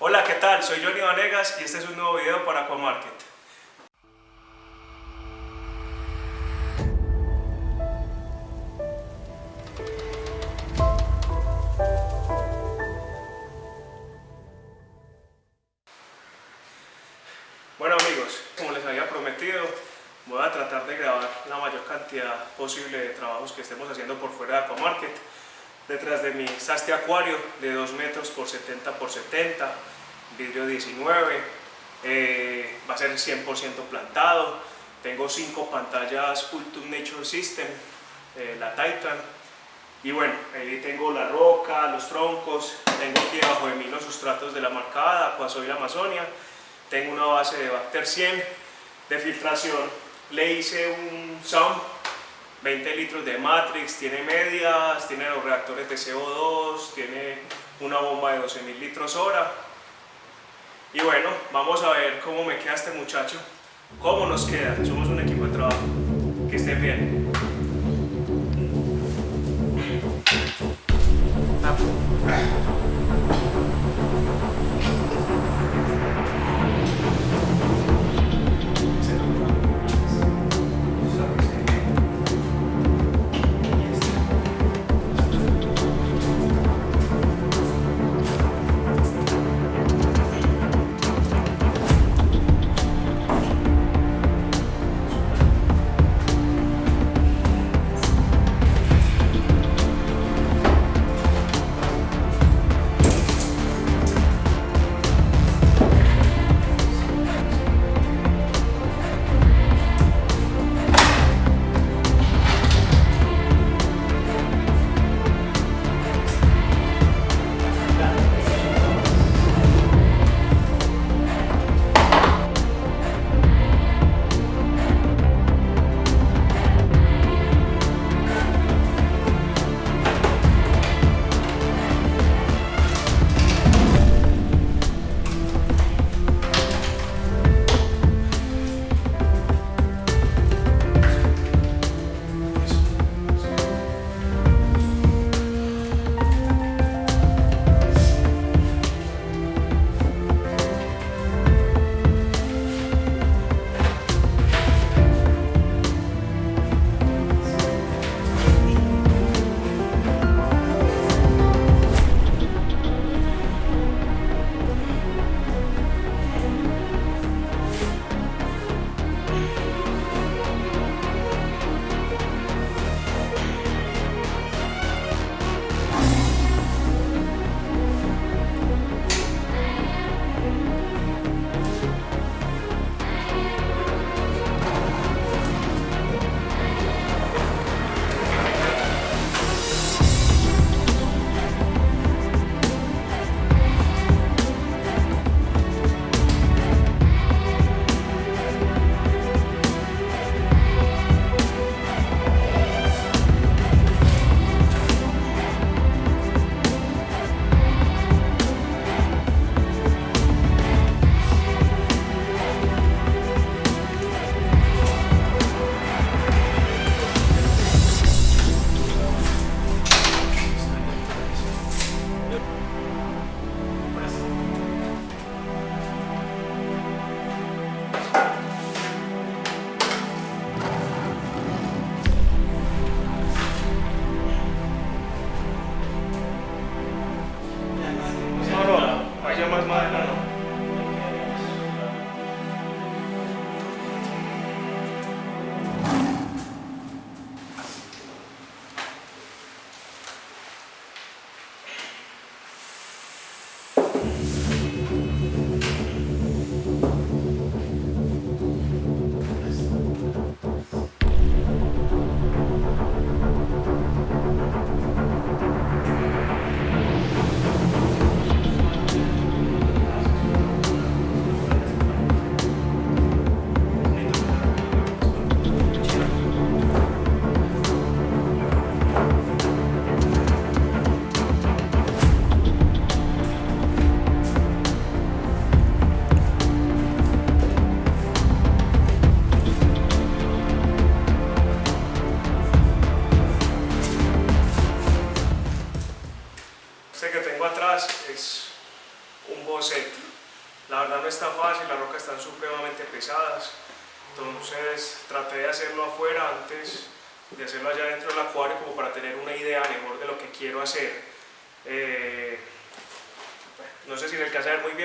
Hola, ¿qué tal? Soy Johnny Vanegas y este es un nuevo video para Aquamarket. Detrás de mí está este acuario de 2 metros por 70 por 70, vidrio 19, eh, va a ser 100% plantado. Tengo 5 pantallas Ultum Nature System, eh, la Titan. Y bueno, ahí tengo la roca, los troncos, tengo aquí debajo de mí los sustratos de la marcada, Aquasoil Amazonia tengo una base de Bacter 100 de filtración. Le hice un SAM, 20 litros de Matrix, tiene medias, tiene los reactores de CO2, tiene una bomba de 12.000 litros hora. Y bueno, vamos a ver cómo me queda este muchacho, cómo nos queda. Somos un equipo de trabajo. Que estén bien.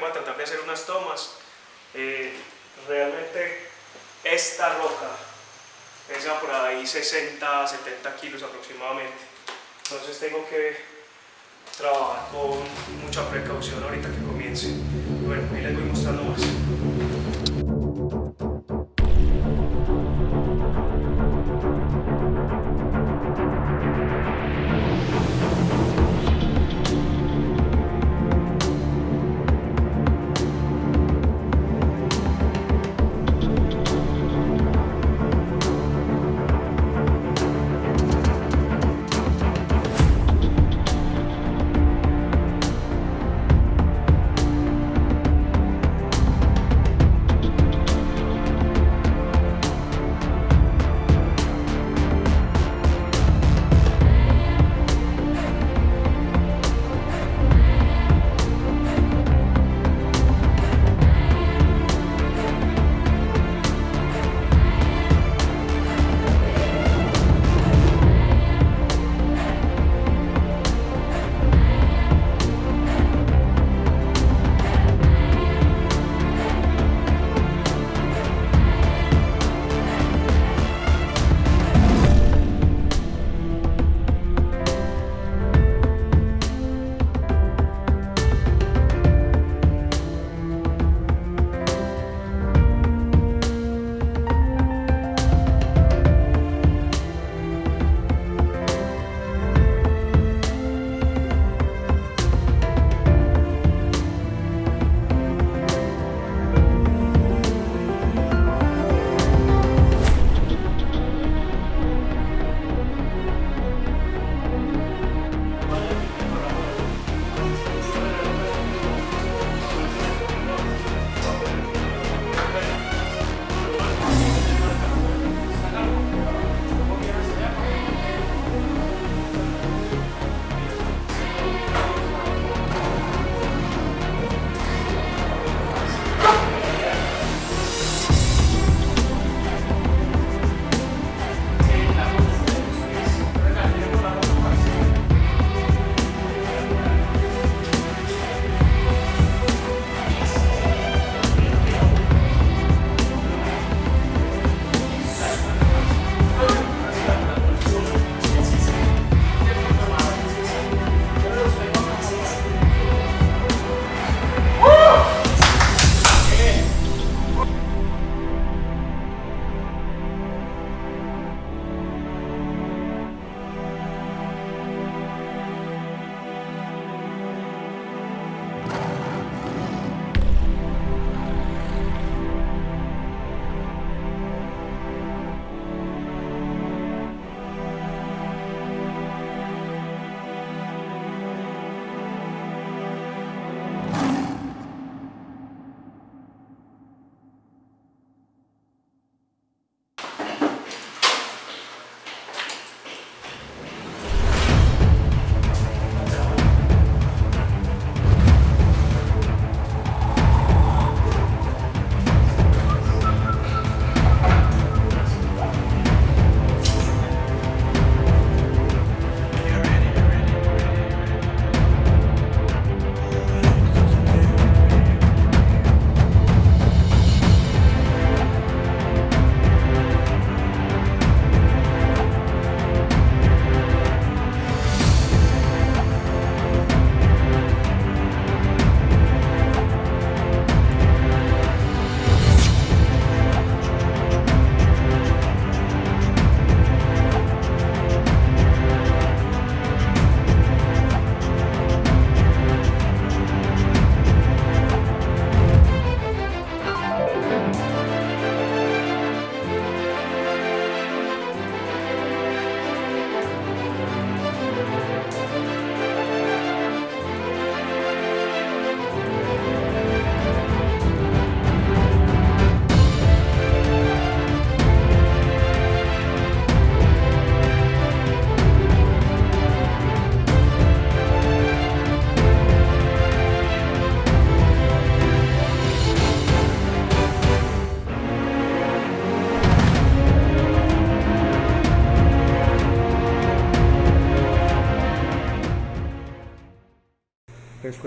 Voy a tratar de hacer unas tomas. Eh, realmente esta roca pesa por ahí 60, 70 kilos aproximadamente. Entonces tengo que trabajar con mucha precaución ahorita que comience.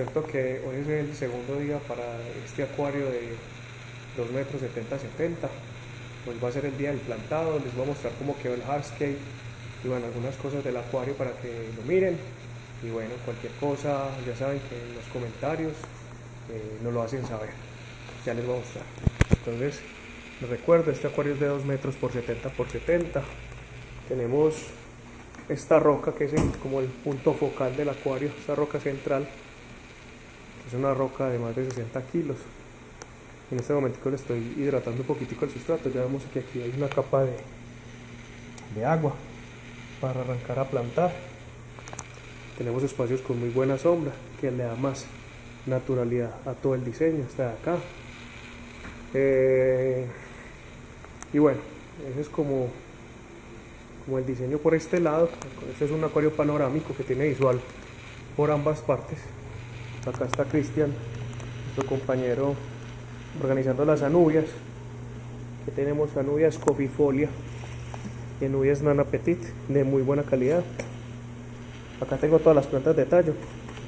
Cuento que hoy es el segundo día para este acuario de 2 metros 70 70. Hoy va a ser el día del plantado, les voy a mostrar cómo quedó el hardscape y bueno, algunas cosas del acuario para que lo miren. Y bueno, cualquier cosa, ya saben que en los comentarios eh, nos lo hacen saber. Ya les voy a mostrar. Entonces, les recuerdo, este acuario es de 2 metros por 70 por 70. Tenemos esta roca que es como el punto focal del acuario, esta roca central, es una roca de más de 60 kilos. En este momento le estoy hidratando un poquitico el sustrato, ya vemos que aquí hay una capa de, de agua para arrancar a plantar. Tenemos espacios con muy buena sombra que le da más naturalidad a todo el diseño, está de acá. Eh, y bueno, ese es como como el diseño por este lado. Este es un acuario panorámico que tiene visual por ambas partes. Acá está Cristian, nuestro compañero, organizando las anubias. Aquí tenemos anubias cofifolia y anubias nana petit de muy buena calidad. Acá tengo todas las plantas de tallo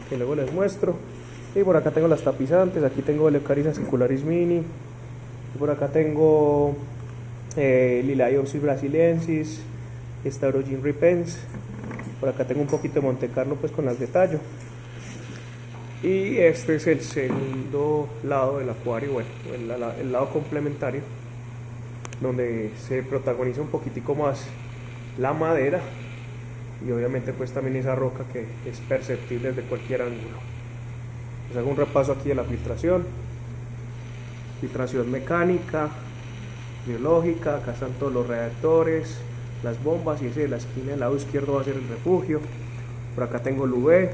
que luego les muestro. Y por acá tengo las tapizantes, aquí tengo Leucaris acicularis mini. Y por acá tengo eh, Liliopsis brasiliensis, Staurogin Repens. Por acá tengo un poquito de Monte Carlo pues con las de tallo. Y este es el segundo lado del acuario, bueno, el, lado complementario, donde se protagoniza un poquitico más la madera y obviamente pues también esa roca que es perceptible desde cualquier ángulo. Les hago un repaso aquí de la filtración. Filtración mecánica, biológica, acá están todos los reactores, las bombas y ese de la esquina del lado izquierdo va a ser el refugio. Por acá tengo el UV,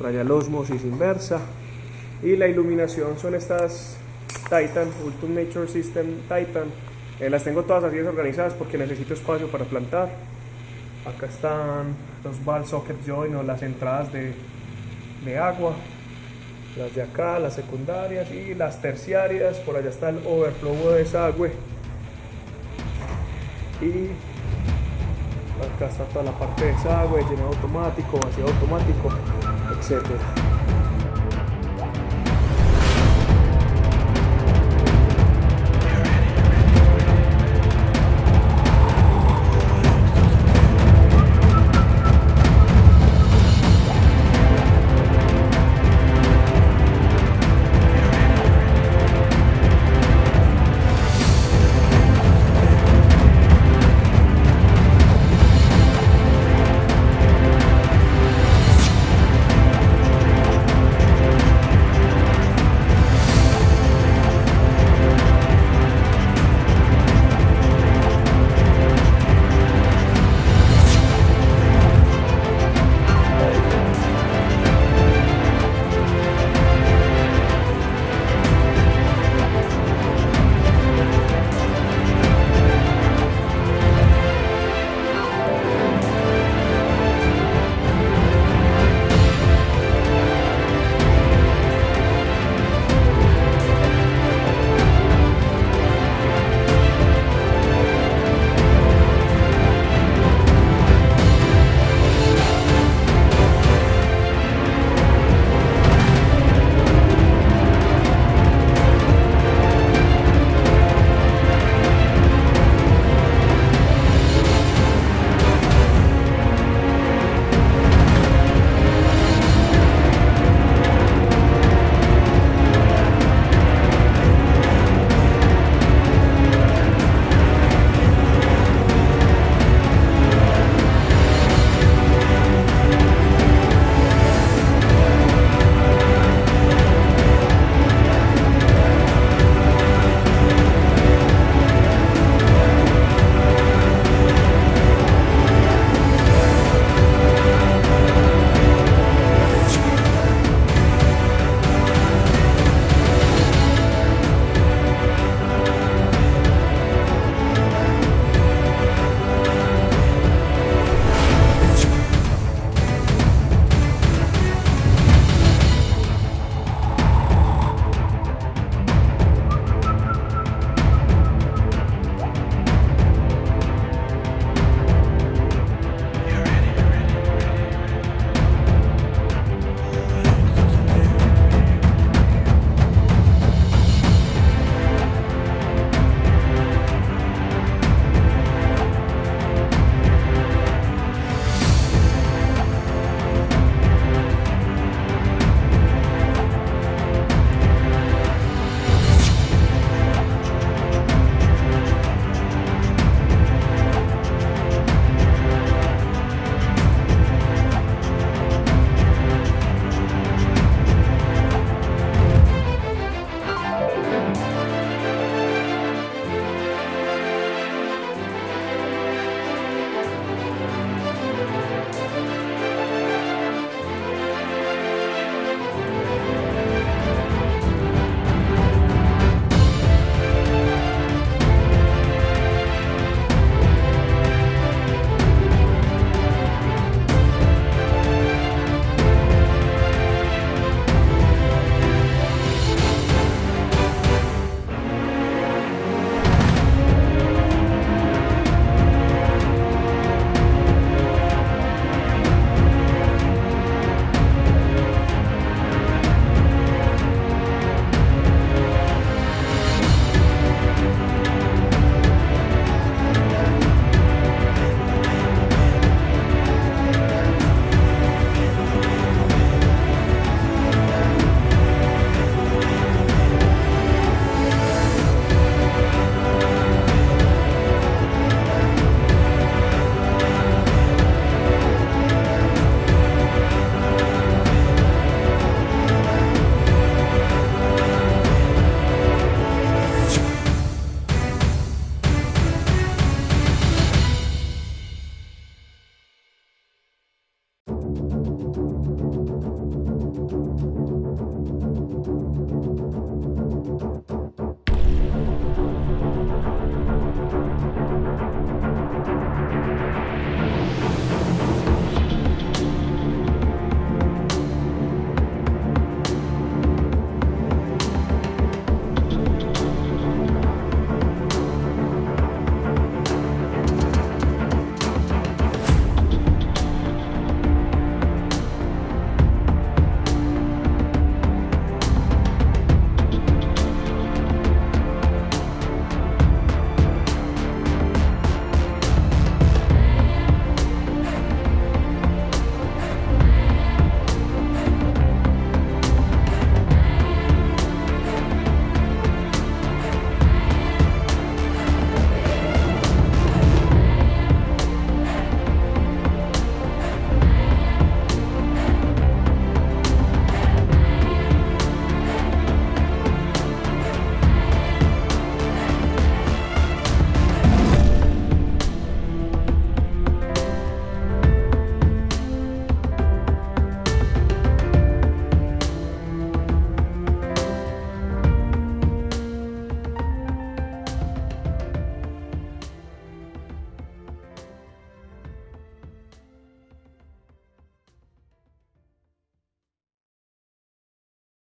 la osmosis inversa. Y la iluminación son estas Titan, Ultimate Nature System Titan. Eh, las tengo todas así desorganizadas porque necesito espacio para plantar. Acá están los ball socket join o las entradas de, de agua. Las de acá, las secundarias y las terciarias. Por allá está el overflow de desagüe. Y acá está toda la parte de desagüe, llenado automático, vacío automático, etcétera